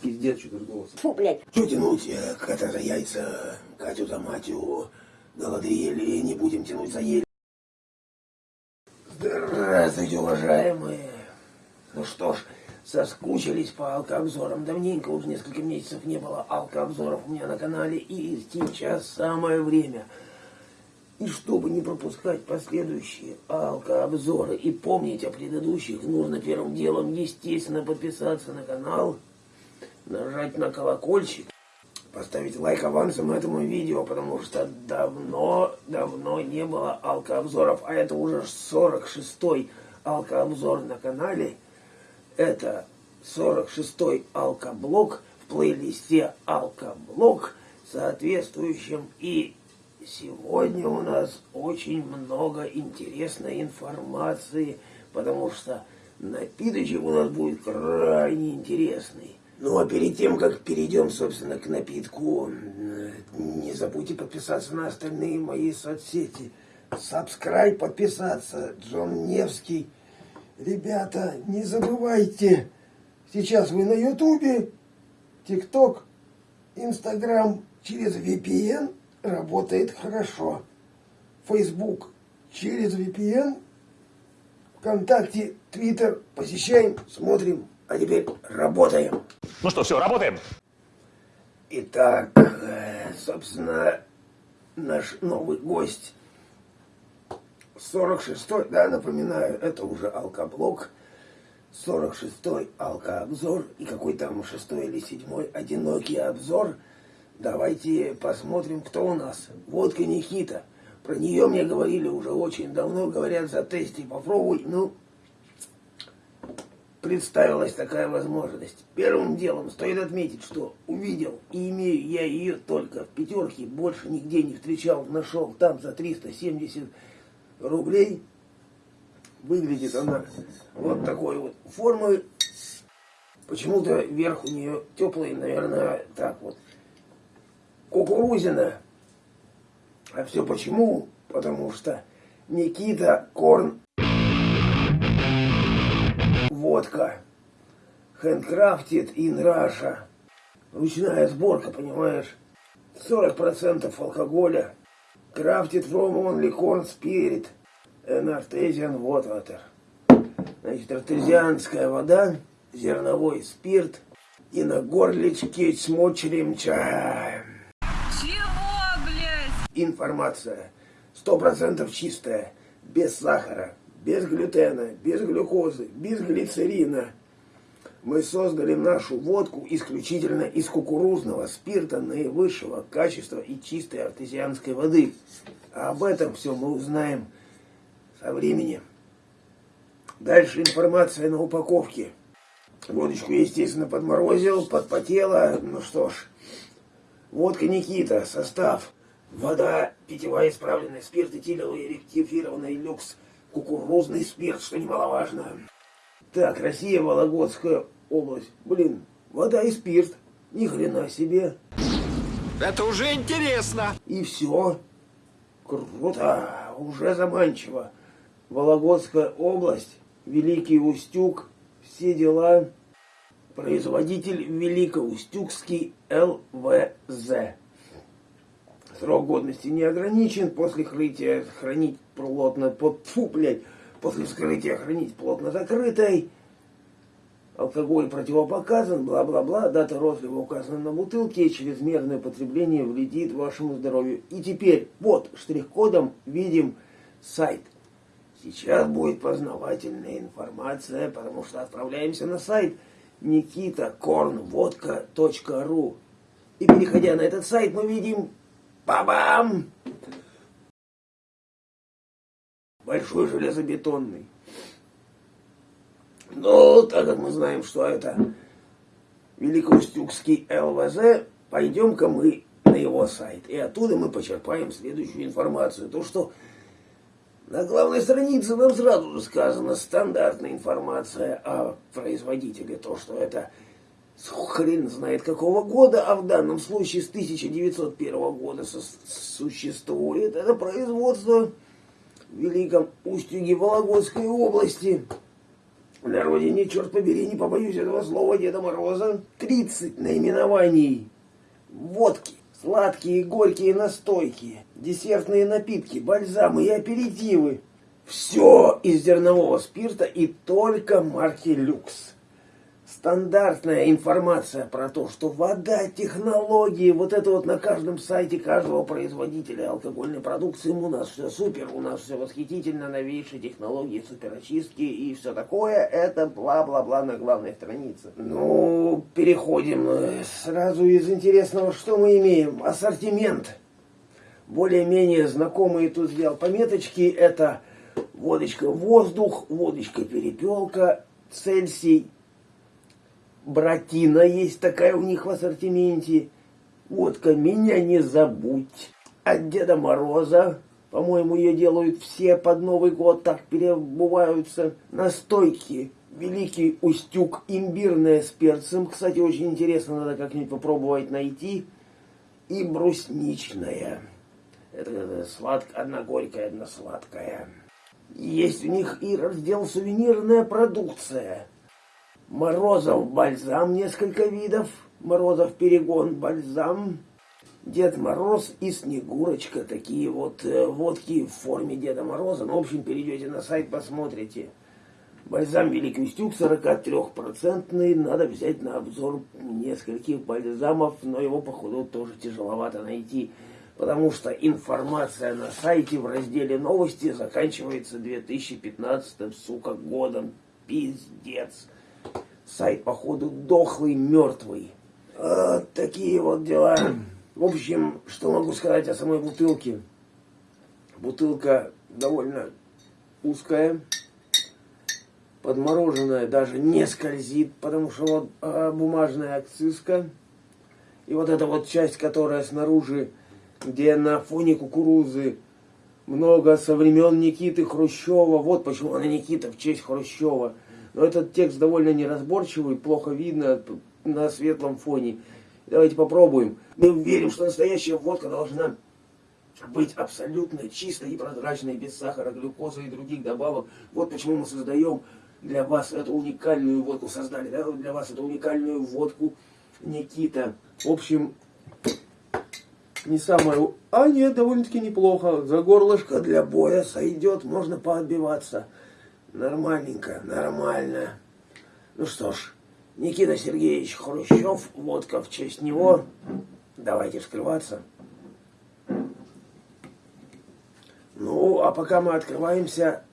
Пиздец, что-то голос. Фу, блядь. Что тянуть, кота за яйца, Катю за матью, голодриели, не будем тянуть за ель. Здравствуйте, уважаемые. Ну что ж, соскучились по алкообзорам. Давненько, уже несколько месяцев не было алкообзоров у меня на канале. И сейчас самое время. И чтобы не пропускать последующие алкообзоры и помнить о предыдущих, нужно первым делом, естественно, подписаться на канал, нажать на колокольчик, поставить лайк авансом этому видео, потому что давно-давно не было алкообзоров, а это уже 46-й алкообзор на канале. Это 46-й алкоблок в плейлисте алкоблок соответствующим и сегодня у нас очень много интересной информации, потому что напиточек у нас будет крайне интересный. Ну а перед тем, как перейдем, собственно, к напитку, не забудьте подписаться на остальные мои соцсети. Subscribe, подписаться. Джон Невский. Ребята, не забывайте, сейчас вы на Ютубе, ТикТок, Инстаграм через VPN работает хорошо. Facebook через VPN, ВКонтакте, Твиттер посещаем, смотрим, а теперь работаем. Ну что, все, работаем? Итак, э, собственно, наш новый гость 46-й, да, напоминаю, это уже алкоблок, 46-й алкообзор и какой там шестой или седьмой одинокий обзор. Давайте посмотрим, кто у нас. Водка Никита. Про нее мне говорили уже очень давно, говорят, за тесте попробуй. Ну, представилась такая возможность. Первым делом стоит отметить, что увидел и имею я ее только в пятерке, больше нигде не встречал, нашел там за 370 рублей. Выглядит она вот такой вот формы. Почему-то верх у нее теплый, наверное, так вот. Кукурузина. А все почему? Потому что Никита Корн водка. Handcrafted in Russia. Ручная сборка, понимаешь? 40% алкоголя. Crafted from only corn spirit and artesian water. Значит, артезианская вода, зерновой спирт и на горлечке с мочерем чаем. Чего, блядь? Информация. Сто процентов чистая, без сахара, без глютена, без глюкозы, без глицерина. Мы создали нашу водку исключительно из кукурузного спирта наивысшего качества и чистой артезианской воды. А об этом все мы узнаем со временем. Дальше информация на упаковке. Водочку, естественно, подморозил, подпотела. Ну что ж, водка Никита, состав. Вода, питьевая исправленная, спирт этиловый, ректифированный люкс – кукурузный спирт, что немаловажно. Так, Россия, Вологодская область. Блин, вода и спирт. Ни хрена себе. Это уже интересно. И все. Круто. Уже заманчиво. Вологодская область, Великий Устюг, все дела. Производитель Великоустюгский ЛВЗ. Срок годности не ограничен. После хранения хранить плотно, под, фу, блядь, после вскрытия хранить плотно закрытой. Алкоголь противопоказан, бла-бла-бла, дата розлива указана на бутылке, чрезмерное потребление вредит вашему здоровью. И теперь, вот, штрих-кодом видим сайт. Сейчас будет познавательная информация, потому что отправляемся на сайт nikitakornvodka.ru. И переходя на этот сайт, мы видим Бабам! Большой железобетонный. Ну, так как мы знаем, что это Великоустюгский ЛВЗ, пойдем-ка мы на его сайт. И оттуда мы почерпаем следующую информацию. То, что на главной странице нам сразу сказано стандартная информация о производителе. То, что это хрен знает какого года, а в данном случае с 1901 года существует. Это производство Великом Устюге Вологодской области. на родине, черт побери, не побоюсь этого слова Деда Мороза, 30 наименований водки, сладкие, горькие настойки, десертные напитки, бальзамы и аперитивы. Все из зернового спирта и только марки люкс стандартная информация про то, что вода, технологии, вот это вот на каждом сайте каждого производителя алкогольной продукции, у нас все супер, у нас все восхитительно, новейшие технологии, суперочистки и все такое, это бла-бла-бла на главной странице. Ну, переходим э, сразу из интересного, что мы имеем. Ассортимент. Более-менее знакомые тут сделал пометочки, это водочка воздух, водочка перепелка, Цельсий, Братина есть такая у них в ассортименте. Водка «Меня не забудь». От Деда Мороза, по-моему, ее делают все под Новый год, так перебываются. Настойки Великий Устюг, имбирная с перцем. Кстати, очень интересно, надо как-нибудь попробовать найти. И брусничная. Это сладкая, одна горькая, одна сладкая. Есть у них и раздел сувенирная продукция. Морозов бальзам несколько видов. Морозов перегон бальзам. Дед Мороз и Снегурочка. Такие вот э, водки в форме Деда Мороза. Ну, в общем, перейдете на сайт, посмотрите. Бальзам Великий Устюг 43-процентный. Надо взять на обзор нескольких бальзамов, но его, походу, тоже тяжеловато найти. Потому что информация на сайте в разделе новости заканчивается 2015 сука, годом. Пиздец. Сайт, походу, дохлый, мертвый. Вот такие вот дела. В общем, что могу сказать о самой бутылке. Бутылка довольно узкая, подмороженная, даже не скользит, потому что вот а, бумажная акцизка. И вот эта вот часть, которая снаружи, где на фоне кукурузы много со времен Никиты Хрущева. Вот почему она Никита в честь Хрущева. Но этот текст довольно неразборчивый, плохо видно на светлом фоне. Давайте попробуем. Мы верим, что настоящая водка должна быть абсолютно чистой и прозрачной, без сахара, глюкозы и других добавок. Вот почему мы создаем для вас эту уникальную водку, создали да, для вас эту уникальную водку Никита. В общем, не самое... А нет, довольно-таки неплохо. За горлышко для боя сойдет, можно поотбиваться. Нормальненько, нормально. Ну что ж, Никита Сергеевич Хрущев, водка в честь него. Давайте вскрываться. Ну, а пока мы открываемся,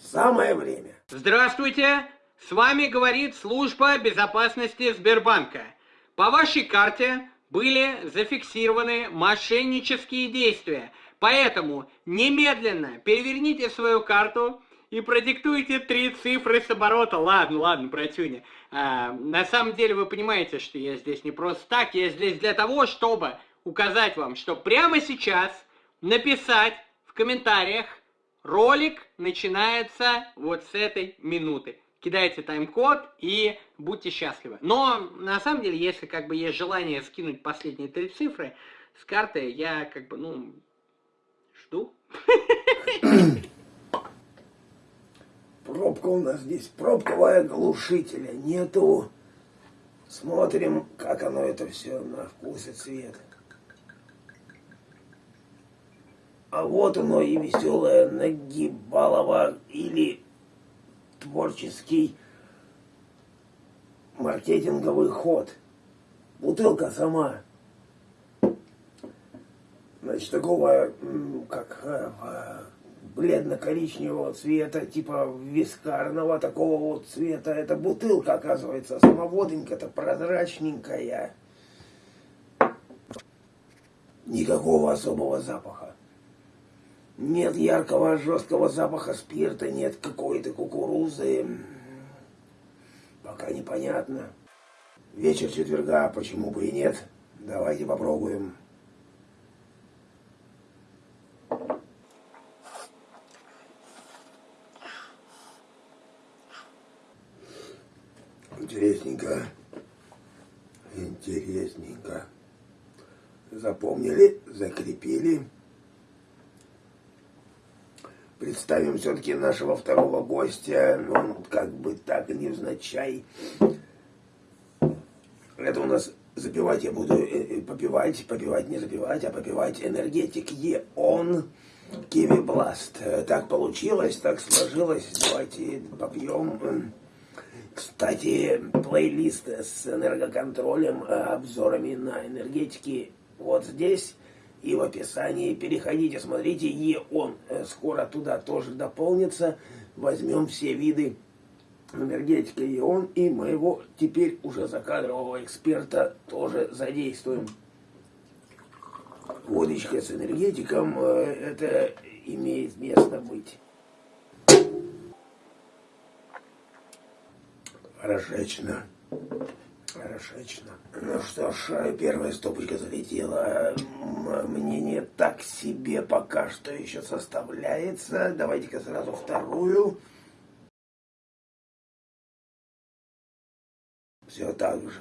самое время. Здравствуйте! С вами говорит служба безопасности Сбербанка. По вашей карте были зафиксированы мошеннические действия. Поэтому немедленно переверните свою карту и продиктуйте три цифры с оборота. Ладно, ладно, братюня. А, на самом деле вы понимаете, что я здесь не просто так. Я здесь для того, чтобы указать вам, что прямо сейчас написать в комментариях ролик начинается вот с этой минуты. Кидайте тайм-код и будьте счастливы. Но на самом деле, если как бы есть желание скинуть последние три цифры с карты, я как бы, ну, жду. Пробка у нас здесь, пробковая глушителя нету. Смотрим, как оно это все на вкус и цвет. А вот оно и веселое нагибалово или творческий маркетинговый ход. Бутылка сама. Значит, такого, как э, бледно-коричневого цвета, типа вискарного такого вот цвета. Это бутылка, оказывается, сама водонька-то прозрачненькая. Никакого особого запаха. Нет яркого жесткого запаха спирта, нет какой-то кукурузы. Пока непонятно. Вечер четверга, почему бы и нет? Давайте попробуем. Интересненько. Интересненько. Запомнили, закрепили. представим все-таки нашего второго гостя, ну, как бы так и невзначай. Это у нас запивать я буду, э, э, попивать, попивать, не запивать, а попивать энергетик ЕОН Киви Бласт. Так получилось, так сложилось. Давайте попьем. Кстати, плейлист с энергоконтролем, э, обзорами на энергетики вот здесь и в описании. Переходите, смотрите, ЕОН скоро туда тоже дополнится. Возьмем все виды энергетика ЕОН и моего теперь уже закадрового эксперта тоже задействуем. Водочка с энергетиком, э, это имеет место быть. Хорошечно. Хорошечно. Ну что ж, первая стопочка залетела. Мнение так себе пока что еще составляется. Давайте-ка сразу вторую. Все так же.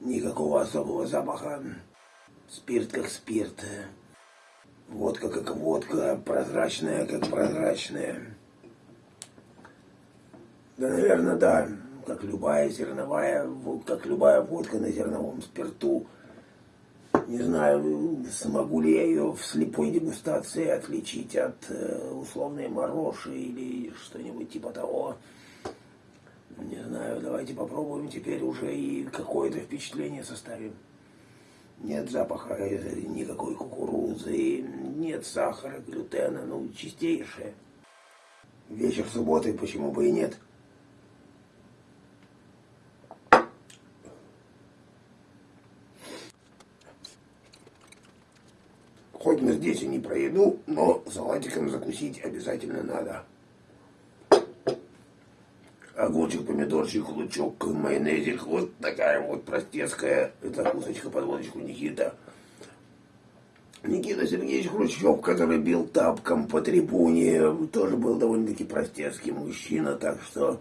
Никакого особого запаха. Спирт как спирт. Водка как водка. Прозрачная как прозрачная. Да, наверное, да. Как любая зерновая, как любая водка на зерновом спирту. Не знаю, смогу ли я ее в слепой дегустации отличить от э, условной морожи или что-нибудь типа того. Не знаю, давайте попробуем теперь уже и какое-то впечатление составим. Нет запаха никакой кукурузы, нет сахара, глютена, ну, чистейшее. Вечер субботы, почему бы и нет? Хоть здесь и не про еду, но салатиком закусить обязательно надо огурчик, помидорчик, лучок, майонезик. Вот такая вот простецкая закусочка под водочку Никита. Никита Сергеевич Хрущев, который бил тапком по трибуне, тоже был довольно-таки простецкий мужчина, так что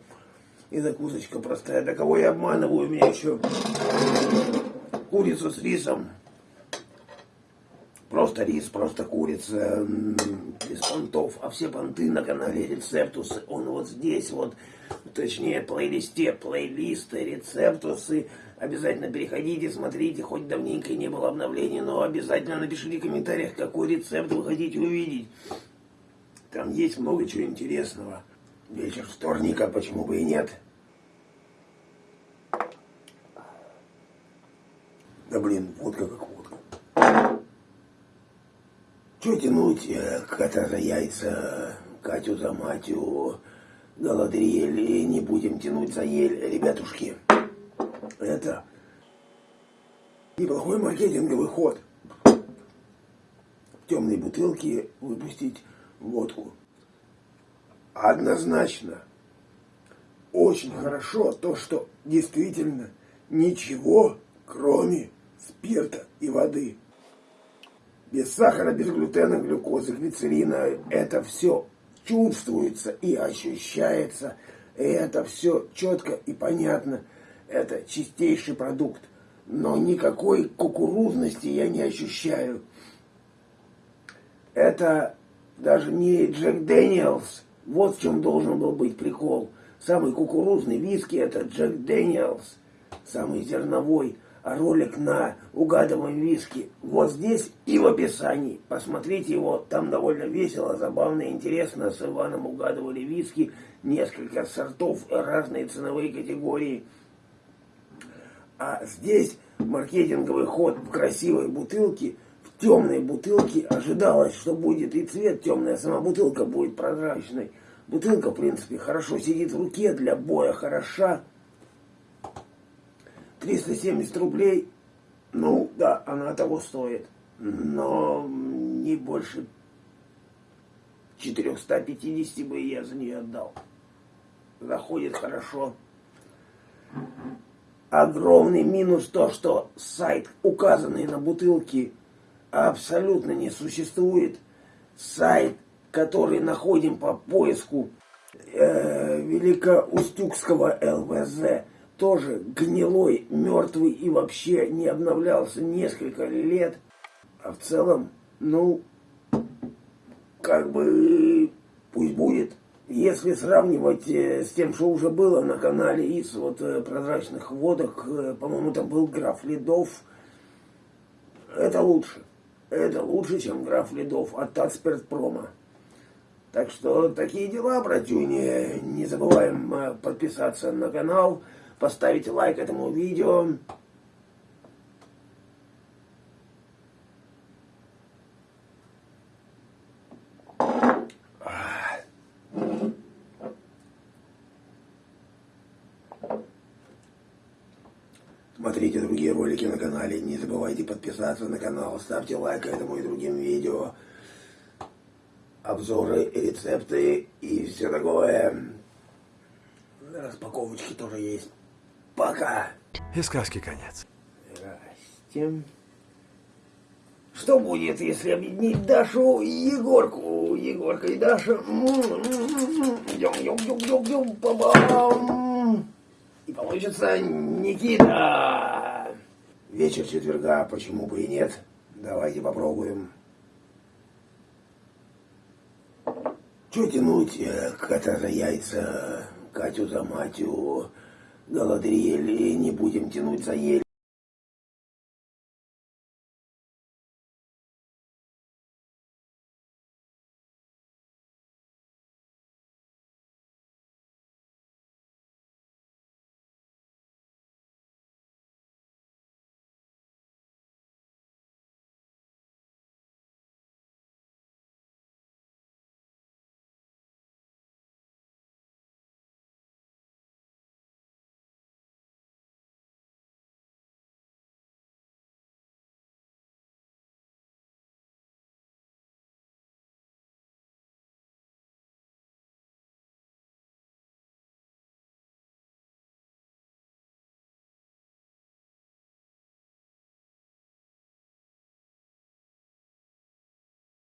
и закусочка простая. Да кого я обманываю, у меня еще курицу с рисом. Просто рис, просто курица, без понтов. А все понты на канале Рецептус, он вот здесь вот точнее плейлисте, плейлисты, рецептусы. Обязательно переходите, смотрите, хоть давненько не было обновлений, но обязательно напишите в комментариях, какой рецепт вы хотите увидеть. Там есть много чего интересного. Вечер вторника, почему бы и нет. Да блин, водка как. Че тянуть э, кота за яйца, Катю за матью, Галадриэль, не будем тянуть за ель, ребятушки. Это неплохой маркетинговый ход. В темной бутылке выпустить водку. Однозначно. Очень хорошо то, что действительно ничего, кроме спирта и воды. Без сахара, без глютена, глюкозы, глицерина. Это все чувствуется и ощущается. И это все четко и понятно. Это чистейший продукт. Но никакой кукурузности я не ощущаю. Это даже не Jack Daniel's. Вот в чем должен был быть прикол. Самый кукурузный виски это Jack Daniel's. Самый зерновой ролик на угадываем виски вот здесь и в описании. Посмотрите его, там довольно весело, забавно, интересно. С Иваном угадывали виски, несколько сортов, разные ценовые категории. А здесь маркетинговый ход в красивой бутылке, в темной бутылке. Ожидалось, что будет и цвет темный, а сама бутылка будет прозрачной. Бутылка, в принципе, хорошо сидит в руке, для боя хороша. 370 рублей, ну да, она того стоит, но не больше 450 бы я за нее отдал. Заходит хорошо. Огромный минус то, что сайт, указанный на бутылке, абсолютно не существует. Сайт, который находим по поиску э, Великоустюгского ЛВЗ, тоже гнилой, мертвый и вообще не обновлялся несколько лет. А в целом, ну, как бы пусть будет. Если сравнивать э, с тем, что уже было на канале из вот э, прозрачных водок, э, по-моему, там был граф Ледов, это лучше. Это лучше, чем граф Ледов от Татспиртпрома. Так что такие дела, братюни. Не забываем подписаться на канал, поставить лайк этому видео. Смотрите другие ролики на канале. Не забывайте подписаться на канал. Ставьте лайк этому и другим видео. Обзоры, рецепты и все такое. Распаковочки тоже есть. Пока. И сказки конец. Здрасте. Что будет, если объединить Дашу и Егорку? Егорка и Даша. Идем, идем, идем, идем, идем. Па-бам. И получится Никита. Вечер четверга, почему бы и нет? Давайте попробуем. Че тянуть э, кота за яйца, Катю за матью, Галадриэль, не будем тянуть за ель.